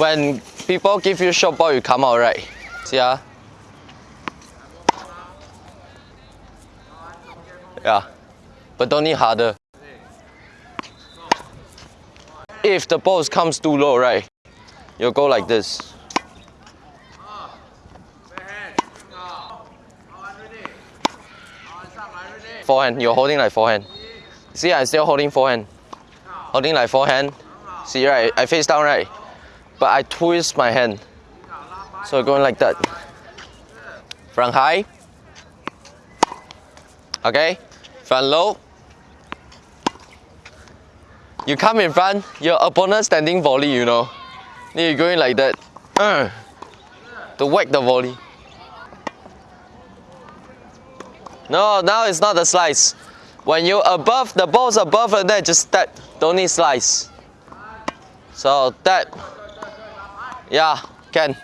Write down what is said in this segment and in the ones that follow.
When people give you short ball, you come out right. See ah. Yeah, but don't need harder. If the ball comes too low, right, you go like this. Forehand, you're holding like forehand. See, I'm still holding forehand. Holding like forehand. See, right, I face down, right? But I twist my hand. So going like that. Front high. Okay, front low. You come in front, your opponent standing volley, you know. Then you're going like that. Uh, to whack the volley. No, now it's not the slice. When you above, the ball's above and then just that, don't need slice. So that, yeah, can.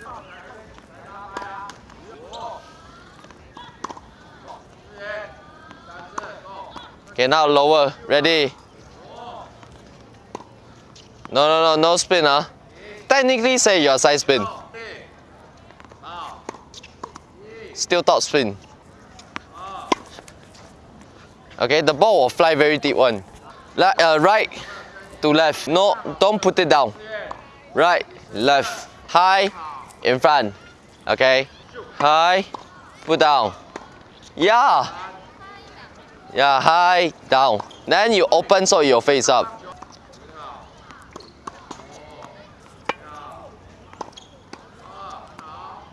Okay, now lower, ready. No, no, no, no spin, huh? Technically say your side spin. Still top spin. Okay, the ball will fly very deep one. Le uh, right to left. No, don't put it down. Right, left, high, in front. Okay, high, put down. Yeah. Yeah, high, down. Then you open so your face up.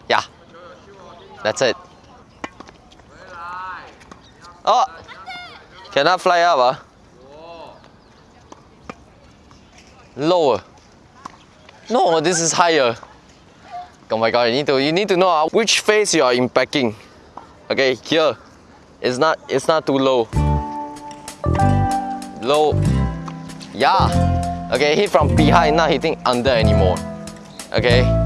Yeah. That's it. Oh! Cannot fly up, ah? Lower. No, this is higher. Oh my god, you need to you need to know uh, which face you are impacting. Okay, here. It's not it's not too low. Low. Yeah. Okay, hit from behind, not hitting under anymore. Okay.